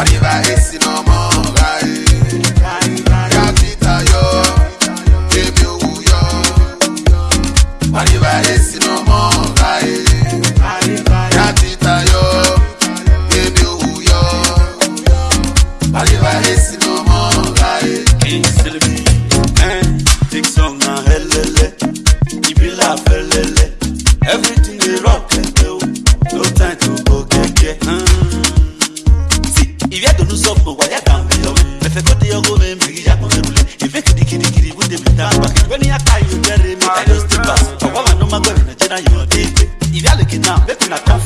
àríwá èsì náà mọ́ ọ̀gá yìí. káfíńtà yọ kémi òwú yọ àríwá èsì náà mọ́ ọ̀gá yìí. káfíńtà yọ. una